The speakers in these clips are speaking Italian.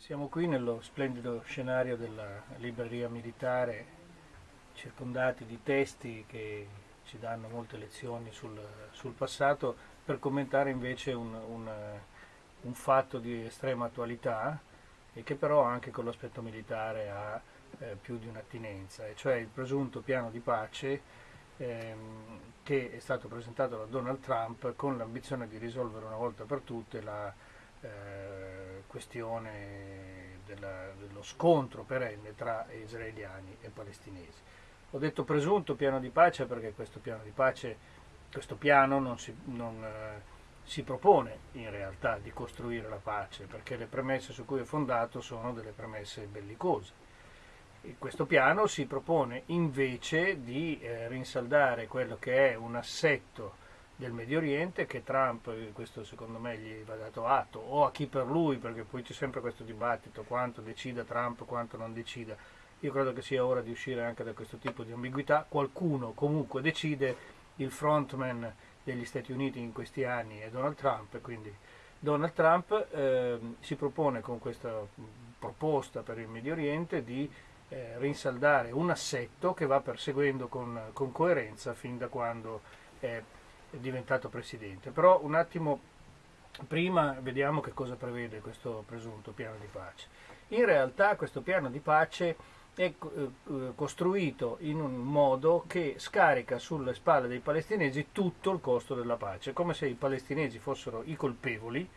Siamo qui nello splendido scenario della libreria militare, circondati di testi che ci danno molte lezioni sul, sul passato, per commentare invece un, un, un, fatto di estrema attualità e che però anche con l'aspetto militare ha eh, più di un'attinenza, e cioè il presunto piano di pace ehm, che è stato presentato da Donald Trump con l'ambizione di risolvere una volta per tutte la eh, questione della, dello scontro perenne tra israeliani e palestinesi. Ho detto presunto piano di pace perché questo piano di pace, questo piano non si, non, eh, si propone in realtà di costruire la pace, perché le premesse su cui è fondato sono delle premesse bellicose. E questo piano si propone invece di eh, rinsaldare quello che è un assetto del Medio Oriente che Trump, eh, questo secondo me gli va dato atto, o a chi per lui, perché poi c'è sempre questo dibattito, quanto decida Trump, quanto non decida. Io credo che sia ora di uscire anche da questo tipo di ambiguità. Qualcuno comunque decide, il frontman degli Stati Uniti in questi anni è Donald Trump, quindi Donald Trump eh, si propone con questa proposta per il Medio Oriente di eh, rinsaldare un assetto che va perseguendo con, con coerenza fin da quando è diventato presidente. Però un attimo prima vediamo che cosa prevede questo presunto piano di pace. In realtà questo piano di pace è eh, costruito in un modo che scarica sulle spalle dei palestinesi tutto il costo della pace, come se i palestinesi fossero i colpevoli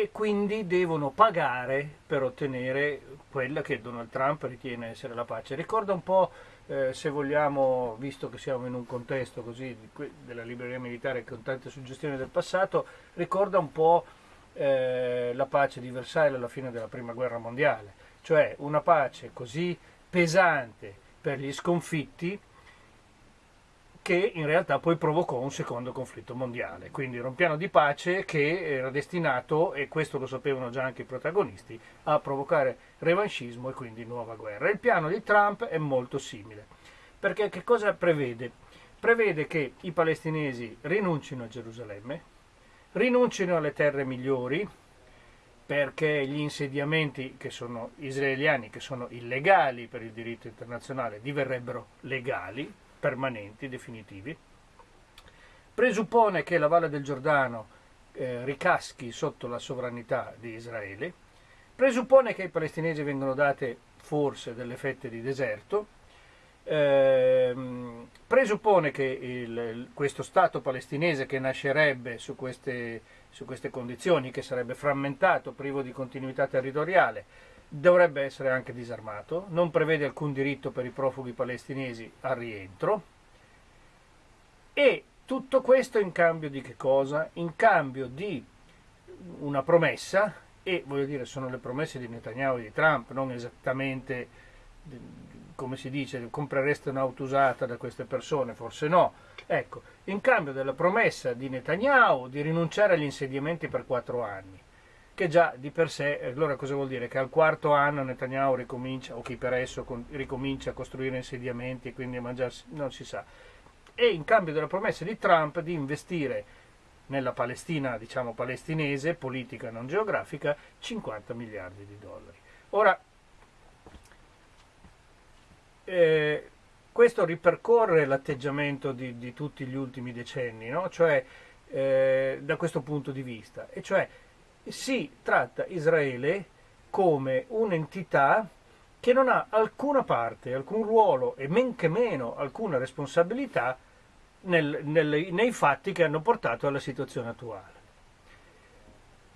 e quindi devono pagare per ottenere quella che Donald Trump ritiene essere la pace. Ricorda un po' eh, se vogliamo, visto che siamo in un contesto così della libreria militare con tante suggestioni del passato, ricorda un po' eh, la pace di Versailles alla fine della prima guerra mondiale, cioè una pace così pesante per gli sconfitti che in realtà poi provocò un secondo conflitto mondiale. Quindi era un piano di pace che era destinato, e questo lo sapevano già anche i protagonisti, a provocare revanchismo e quindi nuova guerra. Il piano di Trump è molto simile, perché che cosa prevede? Prevede che i palestinesi rinuncino a Gerusalemme, rinuncino alle terre migliori, perché gli insediamenti che sono israeliani, che sono illegali per il diritto internazionale, diverrebbero legali, permanenti, definitivi, presuppone che la Valle del Giordano eh, ricaschi sotto la sovranità di Israele, presuppone che ai palestinesi vengano date forse delle fette di deserto, eh, presuppone che il, questo Stato palestinese che nascerebbe su queste, su queste condizioni, che sarebbe frammentato, privo di continuità territoriale, dovrebbe essere anche disarmato, non prevede alcun diritto per i profughi palestinesi al rientro e tutto questo in cambio di che cosa? In cambio di una promessa, e voglio dire sono le promesse di Netanyahu e di Trump, non esattamente come si dice, comprereste un'auto usata da queste persone, forse no. Ecco, in cambio della promessa di Netanyahu di rinunciare agli insediamenti per quattro anni, che già di per sé, allora cosa vuol dire? Che al quarto anno Netanyahu ricomincia, o chi per esso ricomincia a costruire insediamenti e quindi a mangiarsi, non si sa. E in cambio della promessa di Trump di investire nella Palestina, diciamo palestinese, politica non geografica, 50 miliardi di dollari. Ora, eh, questo ripercorre l'atteggiamento di, di, tutti gli ultimi decenni, no? cioè, eh, da questo punto di vista, e cioè si tratta Israele come un'entità che non ha alcuna parte, alcun ruolo e men che meno alcuna responsabilità nel, nel, nei fatti che hanno portato alla situazione attuale.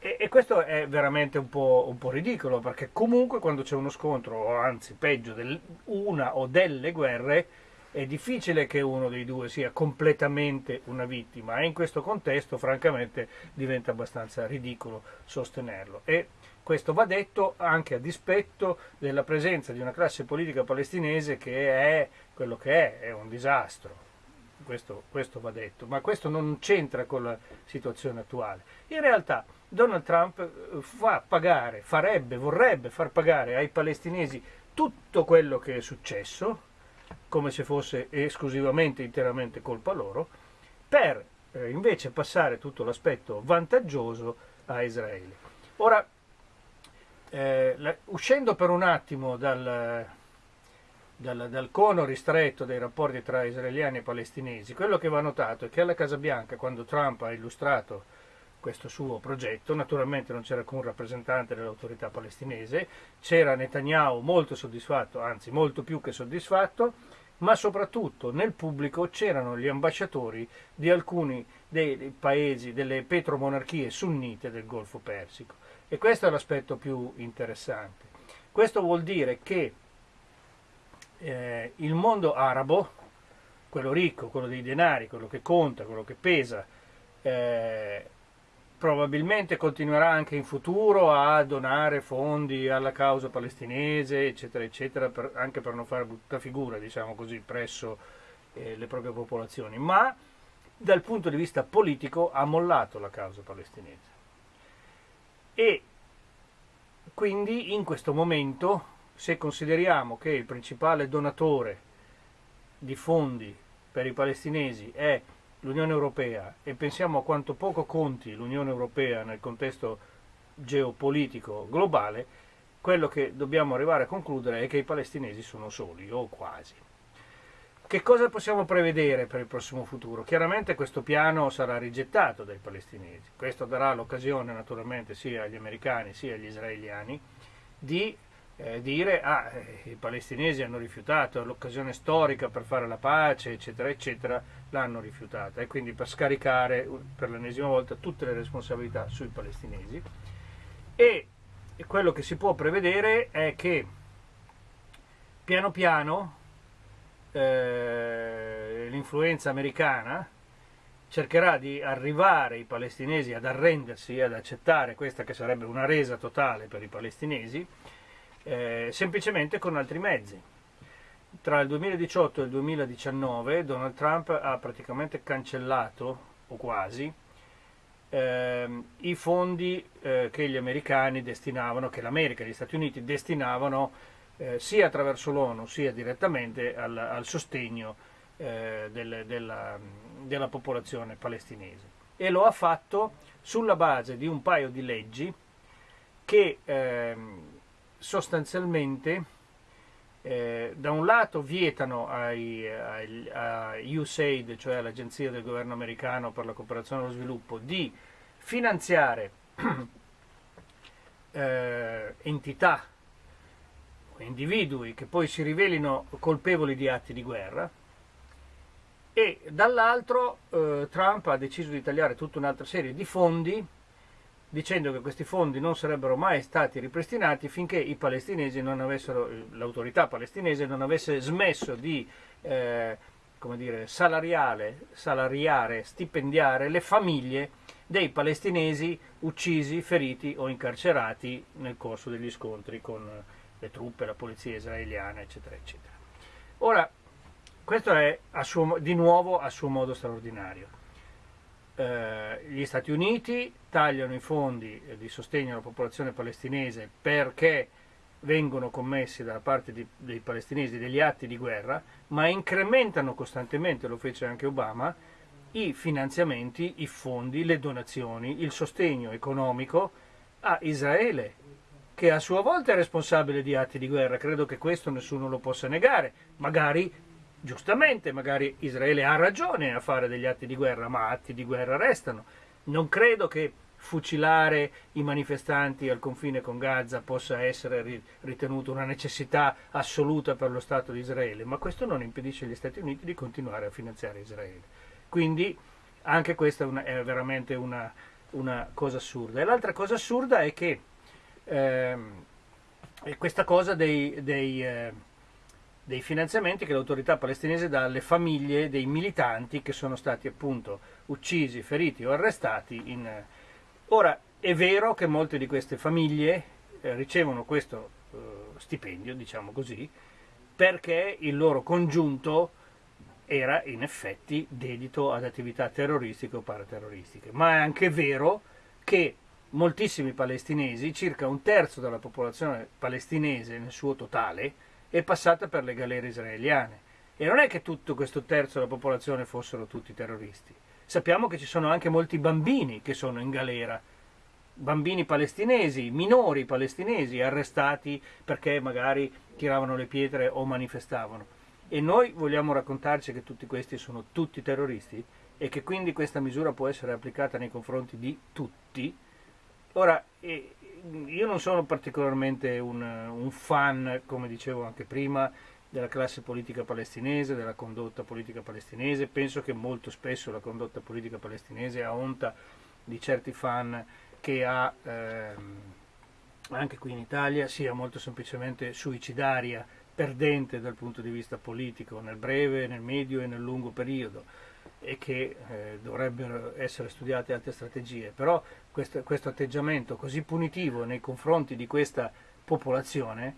E, e questo è veramente un po', un po', ridicolo perché comunque quando c'è uno scontro, o anzi peggio, del, una o delle guerre, è difficile che uno dei due sia completamente una vittima e in questo contesto francamente diventa abbastanza ridicolo sostenerlo. E questo va detto anche a dispetto della presenza di una classe politica palestinese che è quello che è, è un disastro. Questo, questo va detto, ma questo non c'entra con la situazione attuale. In realtà Donald Trump eh, fa pagare, farebbe, vorrebbe far pagare ai palestinesi tutto quello che è successo, come se fosse esclusivamente, interamente colpa loro, per eh, invece passare tutto l'aspetto vantaggioso a Israele. Ora, eh, la, uscendo per un attimo dal, dal, dal, cono ristretto dei rapporti tra israeliani e palestinesi, quello che va notato è che alla Casa Bianca, quando Trump ha illustrato questo suo progetto, naturalmente non c'era alcun rappresentante dell'autorità palestinese, c'era Netanyahu molto soddisfatto, anzi molto più che soddisfatto, ma soprattutto nel pubblico c'erano gli ambasciatori di alcuni dei paesi, delle petromonarchie sunnite del Golfo Persico. E questo è l'aspetto più interessante. Questo vuol dire che eh, il mondo arabo, quello ricco, quello dei denari, quello che conta, quello che pesa, eh, probabilmente continuerà anche in futuro a donare fondi alla causa palestinese, eccetera, eccetera, per, anche per non fare brutta figura, diciamo così, presso eh, le proprie popolazioni, ma dal punto di vista politico ha mollato la causa palestinese. E quindi in questo momento, se consideriamo che il principale donatore di fondi per i palestinesi è l'Unione Europea e pensiamo a quanto poco conti l'Unione Europea nel contesto geopolitico globale, quello che dobbiamo arrivare a concludere è che i palestinesi sono soli, o quasi. Che cosa possiamo prevedere per il prossimo futuro? Chiaramente questo piano sarà rigettato dai palestinesi. Questo darà l'occasione naturalmente sia agli americani sia agli israeliani di eh, dire ah, eh, i palestinesi hanno rifiutato l'occasione storica per fare la pace, eccetera, eccetera, l'hanno rifiutata e quindi per scaricare per l'ennesima volta tutte le responsabilità sui palestinesi. E quello che si può prevedere è che piano piano eh, l'influenza americana cercherà di arrivare i palestinesi ad arrendersi, ad accettare questa che sarebbe una resa totale per i palestinesi, eh, semplicemente con altri mezzi. Tra il 2018 e il 2019 Donald Trump ha praticamente cancellato, o quasi, ehm, i fondi eh, che gli americani destinavano, che l'America e gli Stati Uniti destinavano eh, sia attraverso l'ONU sia direttamente al, al sostegno eh, del, della, della popolazione palestinese. E lo ha fatto sulla base di un paio di leggi che ehm, sostanzialmente eh, da un lato vietano ai, ai, a USAID, cioè all'Agenzia del Governo Americano per la cooperazione e lo sviluppo, di finanziare eh, entità individui che poi si rivelino colpevoli di atti di guerra e dall'altro eh, Trump ha deciso di tagliare tutta un'altra serie di fondi dicendo che questi fondi non sarebbero mai stati ripristinati finché l'autorità palestinese non avesse smesso di eh, dire, salariare, stipendiare le famiglie dei palestinesi uccisi, feriti o incarcerati nel corso degli scontri con le truppe, la polizia israeliana, eccetera, eccetera. Ora, questo è suo, di nuovo a suo modo straordinario eh, gli Stati Uniti tagliano i fondi di sostegno alla popolazione palestinese perché vengono commessi da parte di, dei palestinesi degli atti di guerra, ma incrementano costantemente, lo fece anche Obama, i finanziamenti, i fondi, le donazioni, il sostegno economico a Israele, che a sua volta è responsabile di atti di guerra. Credo che questo nessuno lo possa negare. Magari giustamente magari Israele ha ragione a fare degli atti di guerra, ma atti di guerra restano. Non credo che fucilare i manifestanti al confine con Gaza possa essere ritenuto una necessità assoluta per lo Stato di Israele, ma questo non impedisce agli Stati Uniti di continuare a finanziare Israele. Quindi anche questa è, veramente una, una, cosa assurda. E l'altra cosa assurda è che ehm, questa cosa dei, dei eh, dei finanziamenti che l'autorità palestinese dà alle famiglie dei militanti che sono stati appunto uccisi, feriti o arrestati. In... Ora è vero che molte di queste famiglie eh, ricevono questo eh, stipendio, diciamo così, perché il loro congiunto era in effetti dedito ad attività terroristiche o paraterroristiche, ma è anche vero che moltissimi palestinesi, circa un terzo della popolazione palestinese nel suo totale, è passata per le galere israeliane. E non è che tutto questo terzo della popolazione fossero tutti terroristi. Sappiamo che ci sono anche molti bambini che sono in galera bambini palestinesi, minori palestinesi arrestati perché magari tiravano le pietre o manifestavano. E noi vogliamo raccontarci che tutti questi sono tutti terroristi e che quindi questa misura può essere applicata nei confronti di tutti. Ora, io non sono particolarmente un, un fan, come dicevo anche prima, della classe politica palestinese, della condotta politica palestinese, penso che molto spesso la condotta politica palestinese ha onta di certi fan che ha ehm, anche qui in Italia sia molto semplicemente suicidaria, perdente dal punto di vista politico nel breve, nel medio e nel lungo periodo e che eh, dovrebbero essere studiate altre strategie, però questo, questo atteggiamento così punitivo nei confronti di questa popolazione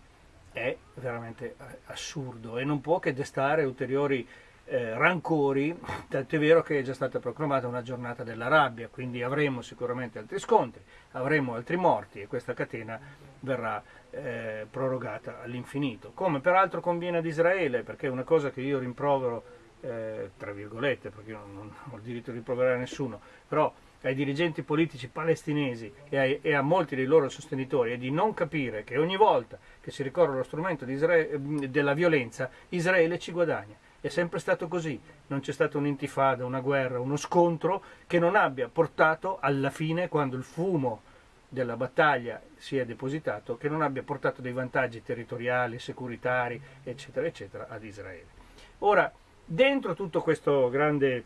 è veramente eh, assurdo e non può che destare ulteriori eh, rancori, è vero che è già stata proclamata una giornata della rabbia, quindi avremo sicuramente altri scontri, avremo altri morti e questa catena verrà eh, prorogata all'infinito. Come peraltro conviene ad Israele, perché è una cosa che io rimprovero, eh, tra virgolette, perché io non, non ho il diritto di rimproverare nessuno, però ai dirigenti politici palestinesi e, ai, e, a molti dei loro sostenitori è di non capire che ogni volta che si ricorre allo strumento della violenza Israele ci guadagna. È sempre stato così, non c'è stata un'intifada, una guerra, uno scontro che non abbia portato alla fine, quando il fumo della battaglia si è depositato, che non abbia portato dei vantaggi territoriali, securitari, eccetera, eccetera, ad Israele. Ora, dentro tutto questo grande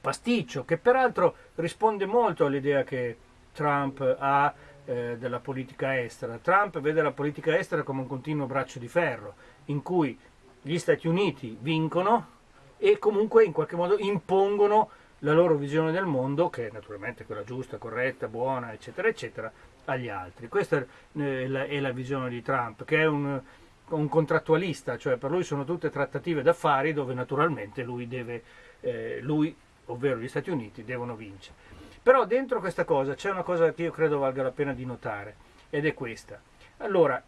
pasticcio, che peraltro risponde molto all'idea che Trump ha eh, della politica estera. Trump vede la politica estera come un continuo braccio di ferro, in cui gli Stati Uniti vincono e comunque in qualche modo impongono la loro visione del mondo, che è naturalmente quella giusta, corretta, buona, eccetera, eccetera, agli altri. Questa è la, è la visione di Trump, che è un, un, contrattualista, cioè per lui sono tutte trattative d'affari dove naturalmente lui deve, eh, lui ovvero gli Stati Uniti, devono vincere. Però dentro questa cosa c'è una cosa che io credo valga la pena di notare, ed è questa. Allora,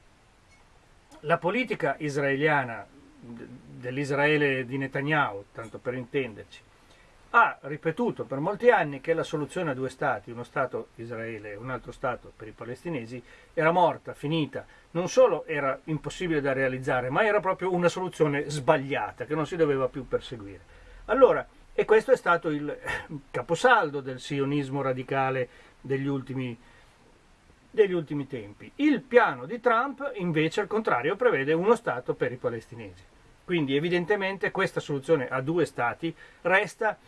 la politica israeliana, dell'Israele di Netanyahu, tanto per intenderci, ha ripetuto per molti anni che la soluzione a due stati, uno stato Israele e un altro stato per i palestinesi, era morta, finita. Non solo era impossibile da realizzare, ma era proprio una soluzione sbagliata che non si doveva più perseguire. Allora, e questo è stato il caposaldo del sionismo radicale degli ultimi, degli ultimi tempi. Il piano di Trump invece al contrario prevede uno Stato per i palestinesi. Quindi evidentemente questa soluzione a due Stati resta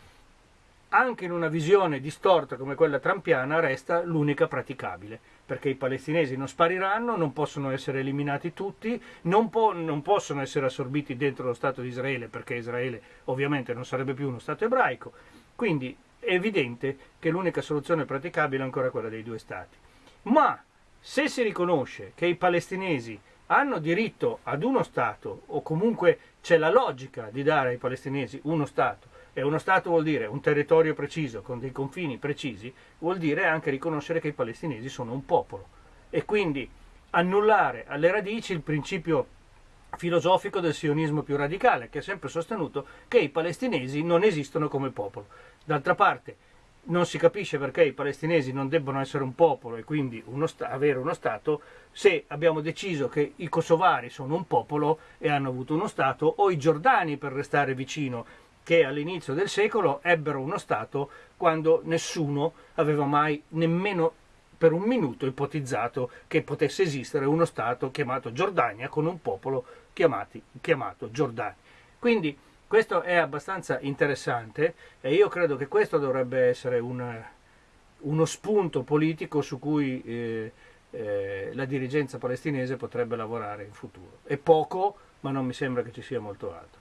anche in una visione distorta come quella trampiana resta l'unica praticabile, perché i palestinesi non spariranno, non possono essere eliminati tutti, non, po non, possono essere assorbiti dentro lo Stato di Israele, perché Israele ovviamente non sarebbe più uno Stato ebraico, quindi è evidente che l'unica soluzione praticabile è ancora quella dei due Stati. Ma se si riconosce che i palestinesi hanno diritto ad uno Stato, o comunque c'è la logica di dare ai palestinesi uno Stato, e uno Stato vuol dire un territorio preciso, con dei confini precisi, vuol dire anche riconoscere che i palestinesi sono un popolo e quindi annullare alle radici il principio filosofico del sionismo più radicale, che ha sempre sostenuto che i palestinesi non esistono come popolo. D'altra parte, non si capisce perché i palestinesi non debbano essere un popolo e quindi uno avere uno Stato se abbiamo deciso che i kosovari sono un popolo e hanno avuto uno Stato o i giordani per restare vicino che all'inizio del secolo ebbero uno Stato quando nessuno aveva mai nemmeno per un minuto ipotizzato che potesse esistere uno Stato chiamato Giordania con un popolo chiamati, chiamato Giordani. Quindi questo è abbastanza interessante e io credo che questo dovrebbe essere un, uno spunto politico su cui eh, eh, la dirigenza palestinese potrebbe lavorare in futuro. È poco, ma non mi sembra che ci sia molto altro.